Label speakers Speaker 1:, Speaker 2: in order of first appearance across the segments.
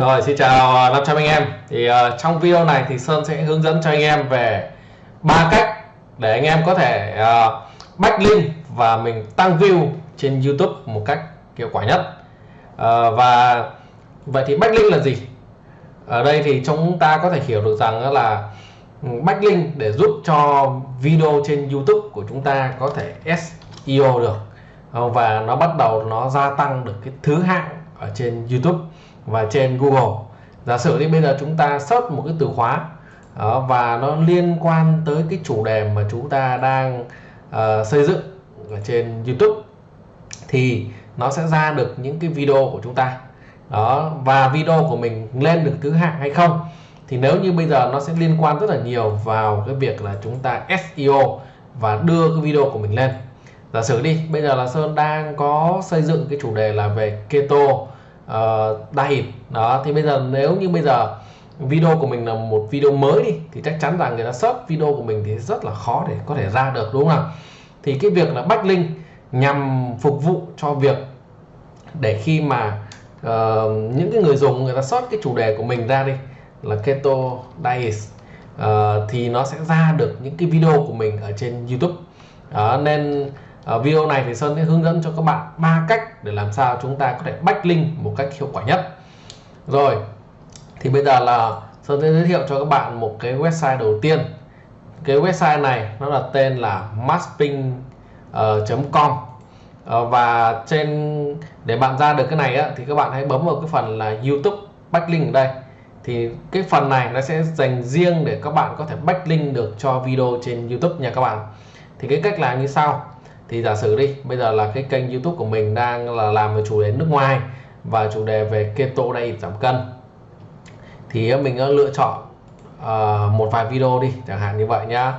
Speaker 1: Rồi xin chào à, 500 anh em. Thì uh, trong video này thì Sơn sẽ hướng dẫn cho anh em về ba cách để anh em có thể uh, backlink và mình tăng view trên YouTube một cách hiệu quả nhất. Uh, và vậy thì backlink là gì? Ở đây thì chúng ta có thể hiểu được rằng là ừ, backlink để giúp cho video trên YouTube của chúng ta có thể SEO được. Và nó bắt đầu nó gia tăng được cái thứ hạng ở trên YouTube và trên Google. Giả sử đi bây giờ chúng ta search một cái từ khóa đó, và nó liên quan tới cái chủ đề mà chúng ta đang uh, xây dựng ở trên YouTube thì nó sẽ ra được những cái video của chúng ta. Đó và video của mình lên được thứ hạng hay không thì nếu như bây giờ nó sẽ liên quan rất là nhiều vào cái việc là chúng ta SEO và đưa cái video của mình lên. Giả sử đi bây giờ là Sơn đang có xây dựng cái chủ đề là về keto. Ờ, uh, diet đó thì bây giờ nếu như bây giờ video của mình là một video mới đi thì chắc chắn rằng người ta search video của mình thì rất là khó để có thể ra được đúng không nào? Thì cái việc là backlink nhằm phục vụ cho việc để khi mà uh, những cái người dùng người ta search cái chủ đề của mình ra đi là keto diet uh, ờ, thì nó sẽ ra được những cái video của mình ở trên YouTube. Đó, nên Ờ, video này thì Sơn sẽ hướng dẫn cho các bạn ba cách để làm sao chúng ta có thể backlink một cách hiệu quả nhất. Rồi thì bây giờ là Sơn sẽ giới thiệu cho các bạn một cái website đầu tiên. Cái website này nó là tên là masping.com ờ, uh, ờ, và trên để bạn ra được cái này á, thì các bạn hãy bấm vào cái phần là YouTube backlink ở đây. Thì cái phần này nó sẽ dành riêng để các bạn có thể backlink được cho video trên YouTube nha các bạn. Thì cái cách làm như sau thì giả sử đi bây giờ là cái kênh YouTube của mình đang là làm về chủ đề nước ngoài và chủ đề về keto đây giảm cân. Thì mình lựa chọn uh, một vài video đi chẳng hạn như vậy nhá.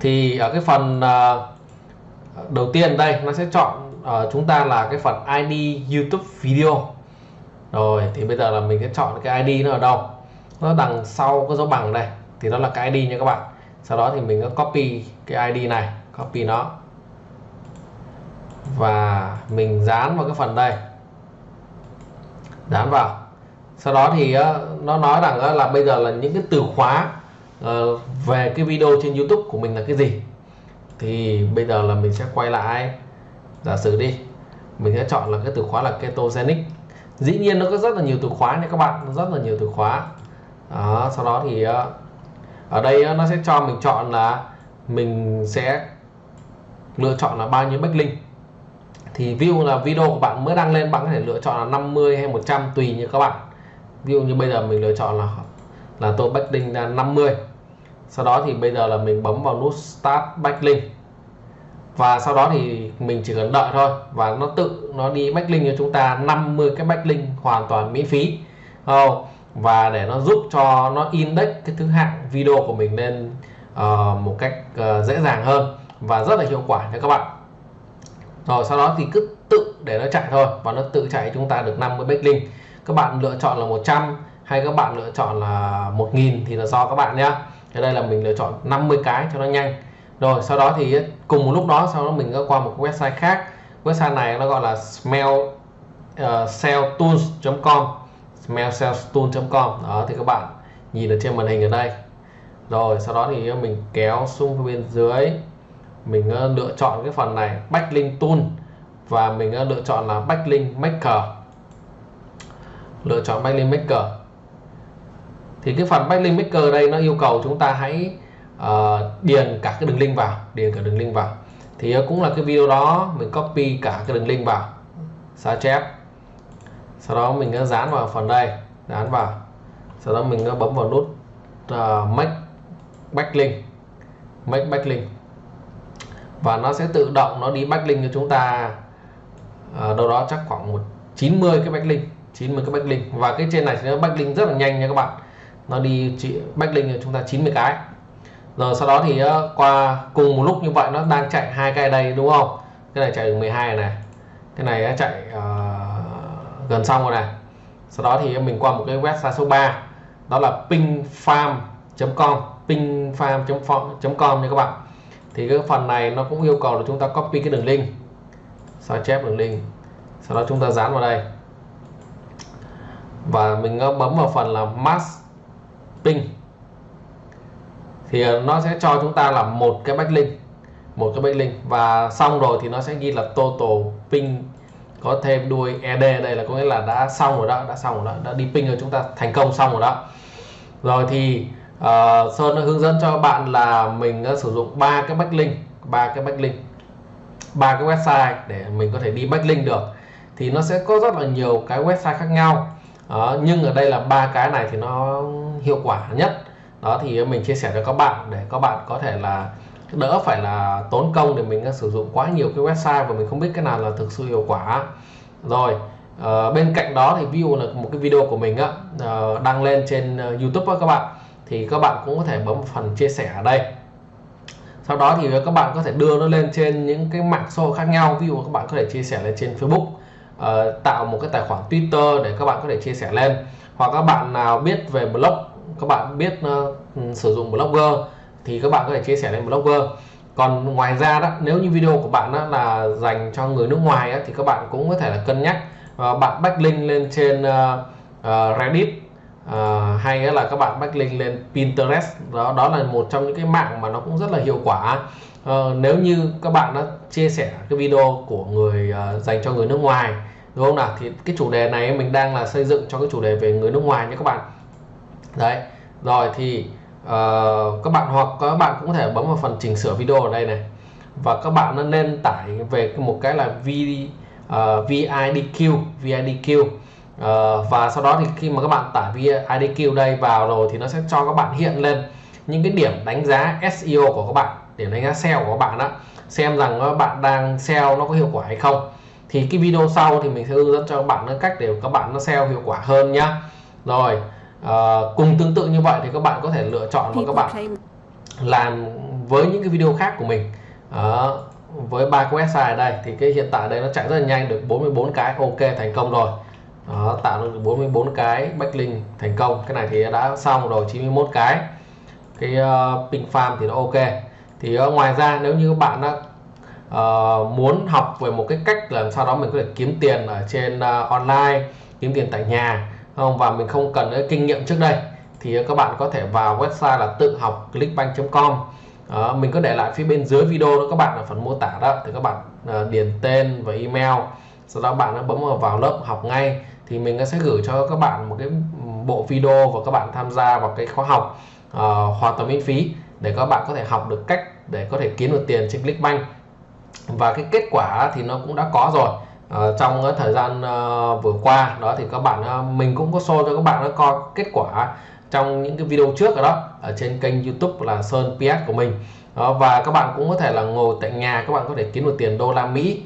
Speaker 1: Thì ở cái phần uh, đầu tiên đây nó sẽ chọn uh, chúng ta là cái phần ID YouTube video. Rồi thì bây giờ là mình sẽ chọn cái ID nó ở đâu? Nó đằng sau cái dấu bằng đây. Thì nó là cái ID nha các bạn sau đó thì mình có copy cái ID này copy nó. Và mình dán vào cái phần đây. Dán vào. Sau đó thì ờ, nó nói rằng ờ, là bây giờ là những cái từ khóa ờ, về cái video trên YouTube của mình là cái gì. Thì bây giờ là mình sẽ quay lại. Giả sử đi mình sẽ chọn là cái từ khóa là ketogenic. Dĩ nhiên nó có rất là nhiều từ khóa nha các bạn rất là nhiều từ khóa. Đó, sau đó thì ở đây nó sẽ cho mình chọn là mình sẽ lựa chọn là bao nhiêu backlink thì view là video của bạn mới đăng lên bạn có thể lựa chọn là 50 hay 100 tùy như các bạn. Ví dụ như bây giờ mình lựa chọn là là tôi backlink là 50 sau đó thì bây giờ là mình bấm vào nút start backlink và sau đó thì mình chỉ cần đợi thôi. Và nó tự nó đi backlink cho chúng ta 50 cái backlink hoàn toàn miễn phí. Oh, và để nó giúp cho nó index cái thứ hạng video của mình lên uh, một cách uh, dễ dàng hơn và rất là hiệu quả cho các bạn. Rồi sau đó thì cứ tự để nó chạy thôi và nó tự chạy chúng ta được 50 backlink. Các bạn lựa chọn là 100 hay các bạn lựa chọn là 1000 thì là do các bạn nhé. Ở đây là mình lựa chọn 50 cái cho nó nhanh. Rồi sau đó thì cùng một lúc đó sau đó mình có qua một website khác. Website này nó gọi là smell ờ, uh, selltools.com smellsellstool.com đó thì các bạn nhìn ở trên màn hình ở đây. Rồi sau đó thì mình kéo xuống bên dưới. Mình ờ, lựa chọn cái phần này backlink tool. Và mình ờ, lựa chọn là backlink maker. Lựa chọn backlink maker. Thì cái phần backlink maker đây nó yêu cầu chúng ta hãy uh, điền cả cái đường link vào điền cả đường link vào. Thì cũng là cái video đó mình copy cả cái đường link vào. Sao chép? Sau đó mình dán vào phần đây dán vào. Sau đó mình bấm vào nút uh, make backlink make backlink. Và nó sẽ tự động nó đi backlink cho chúng ta uh, đâu đó chắc khoảng một 90 cái backlink 90 cái backlink. Và cái trên này sẽ nó backlink rất là nhanh nha các bạn. Nó đi chỉ backlink cho chúng ta 90 cái. Rồi sau đó thì ờ, qua cùng một lúc như vậy nó đang chạy hai cái đây đúng không? Cái này chạy được 12 này cái này chạy uh, gần xong rồi này. Sau đó thì mình qua một cái website số 3 đó là pingfarm.com pingfarm.com nha các bạn. Thì cái phần này nó cũng yêu cầu là chúng ta copy cái đường link. Sao chép đường link? Sau đó chúng ta dán vào đây. Và mình bấm vào phần là mass ping. Thì ờ, nó sẽ cho chúng ta là một cái backlink. Một cái backlink. Và xong rồi thì nó sẽ ghi là total ping có thêm đuôi ed đây là có nghĩa là đã xong rồi đó đã xong rồi đó đã đi ping rồi chúng ta thành công xong rồi đó. Rồi thì uh, sơn đã hướng dẫn cho bạn là mình đã sử dụng ba cái backlink ba cái backlink ba cái website để mình có thể đi backlink được. Thì nó sẽ có rất là nhiều cái website khác nhau. Đó, nhưng ở đây là ba cái này thì nó hiệu quả nhất. Đó thì mình chia sẻ cho các bạn để các bạn có thể là đỡ phải là tốn công để mình à, sử dụng quá nhiều cái website và mình không biết cái nào là thực sự hiệu quả. Rồi uh, bên cạnh đó thì ví dụ là một cái video của mình á uh, đăng lên trên uh, YouTube á các bạn thì các bạn cũng có thể bấm phần chia sẻ ở đây. Sau đó thì các bạn có thể đưa nó lên trên những cái mạng xã hội khác nhau ví dụ các bạn có thể chia sẻ lên trên Facebook uh, tạo một cái tài khoản Twitter để các bạn có thể chia sẻ lên. Hoặc các bạn nào biết về blog các bạn biết uh, sử dụng blogger thì các bạn có thể chia sẻ lên blogger. Còn ngoài ra đó nếu như video của bạn đó là dành cho người nước ngoài đó, thì các bạn cũng có thể là cân nhắc uh, bạn backlink lên trên uh, uh, Reddit uh, hay là các bạn backlink lên Pinterest. Đó đó là một trong những cái mạng mà nó cũng rất là hiệu quả. Uh, nếu như các bạn đã chia sẻ cái video của người uh, dành cho người nước ngoài đúng không nào? Thì cái chủ đề này mình đang là xây dựng cho cái chủ đề về người nước ngoài nhé các bạn. Đấy rồi thì uh, các bạn hoặc các bạn cũng có thể bấm vào phần chỉnh sửa video ở đây này. Và các bạn nên tải về một cái là v ờ, uh, vidq vidq uh, ờ, và sau đó thì khi mà các bạn tải vidq đây vào rồi thì nó sẽ cho các bạn hiện lên những cái điểm đánh giá SEO của các bạn điểm đánh giá SEO của các bạn đó xem rằng các bạn đang SEO nó có hiệu quả hay không. Thì cái video sau thì mình sẽ hướng dẫn cho các bạn cách để các bạn nó SEO hiệu quả hơn nhá. Rồi à, cùng tương tự như vậy thì các bạn có thể lựa chọn và các bạn làm với những cái video khác của mình. À, với ba cái website ở đây thì cái hiện tại đây nó chạy rất là nhanh được 44 cái ok thành công rồi. Đó, tạo được 44 cái backlink thành công. Cái này thì đã xong rồi 91 cái. Cái uh, ping farm thì nó ok. Thì uh, ngoài ra nếu như các bạn đã uh, muốn học về một cái cách làm sao đó mình có thể kiếm tiền ở trên uh, online kiếm tiền tại nhà không và mình không cần cái kinh nghiệm trước đây. Thì các bạn có thể vào website là tự học clickbank.com à, ờ, mình có để lại phía bên dưới video đó các bạn ở phần mô tả đó. Thì các bạn à, điền tên và email sau đó bạn đã bấm vào, vào lớp học ngay. Thì mình sẽ gửi cho các bạn một cái bộ video và các bạn tham gia vào cái khóa học à, hoàn toàn miễn phí để các bạn có thể học được cách để có thể kiếm được tiền trên Clickbank. Và cái kết quả thì nó cũng đã có rồi uh, trong cái thời gian uh, vừa qua đó thì các bạn uh, mình cũng có show cho các bạn nó coi kết quả trong những cái video trước rồi đó ở trên kênh YouTube là Sơn PS của mình. Và các bạn cũng có thể là ngồi tại nhà các bạn có thể kiếm được tiền đô la Mỹ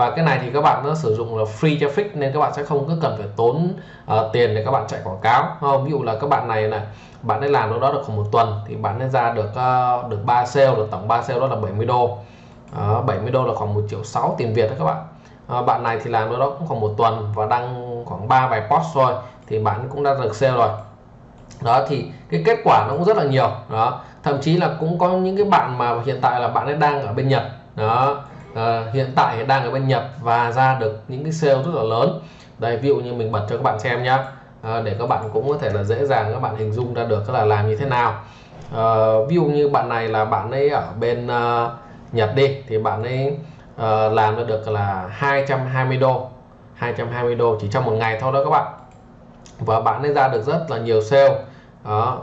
Speaker 1: và cái này thì các bạn nó sử dụng là free traffic nên các bạn sẽ không có cần phải tốn uh, tiền để các bạn chạy quảng cáo. Không? ví dụ là các bạn này này bạn ấy làm đâu đó được khoảng một tuần thì bạn ấy ra được uh, được 3 sale được tổng 3 sale đó là 70 đô. Uh, 70 đô là khoảng 1 triệu 6 tiền Việt đó các bạn à, bạn này thì làm đâu đó cũng khoảng một tuần và đăng khoảng 3 bài post rồi thì bạn cũng đã được sale rồi. Đó thì cái kết quả nó cũng rất là nhiều. Đó thậm chí là cũng có những cái bạn mà hiện tại là bạn ấy đang ở bên Nhật. Đó à, hiện tại đang ở bên Nhật và ra được những cái sale rất là lớn. Đây ví dụ như mình bật cho các bạn xem nhá. À, để các bạn cũng có thể là dễ dàng các bạn hình dung ra được là làm như thế nào. À, ví dụ như bạn này là bạn ấy ở bên uh, Nhật đi thì bạn ấy uh, làm ra được là 220 đô. 220 đô chỉ trong một ngày thôi đó các bạn. Và bạn ấy ra được rất là nhiều sale. Đó.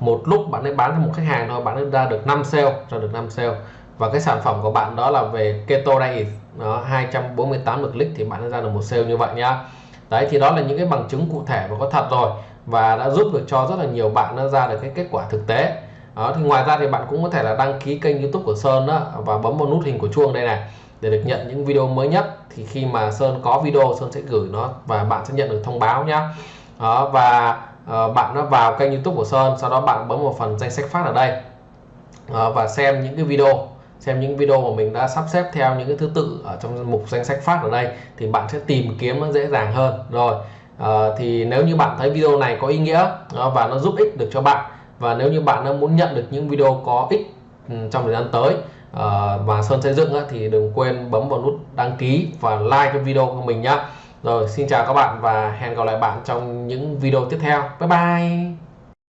Speaker 1: Một lúc bạn ấy bán cho một khách hàng thôi bạn ấy ra được 5 sale ra được 5 sale. Và cái sản phẩm của bạn đó là về keto diet nó 248 lượt click thì bạn đã ra được một sale như vậy nhá. Đấy thì đó là những cái bằng chứng cụ thể và có thật rồi. Và đã giúp được cho rất là nhiều bạn nó ra được cái kết quả thực tế đó thì ngoài ra thì bạn cũng có thể là đăng ký kênh youtube của Sơn đó và bấm vào nút hình của chuông đây này để được nhận những video mới nhất. Thì khi mà Sơn có video Sơn sẽ gửi nó và bạn sẽ nhận được thông báo nhá. Đó và uh, bạn nó vào kênh youtube của Sơn sau đó bạn bấm vào phần danh sách phát ở đây. Uh, và xem những cái video xem những video mà mình đã sắp xếp theo những cái thứ tự ở trong mục danh sách phát ở đây thì bạn sẽ tìm kiếm nó dễ dàng hơn. Rồi uh, thì nếu như bạn thấy video này có ý nghĩa uh, và nó giúp ích được cho bạn và nếu như bạn muốn nhận được những video có ích ừ, trong thời gian tới ờ, và Sơn xây dựng thì đừng quên bấm vào nút đăng ký và like cái video của mình nhé rồi, xin chào các bạn và hẹn gặp lại bạn trong những video tiếp theo. Bye bye!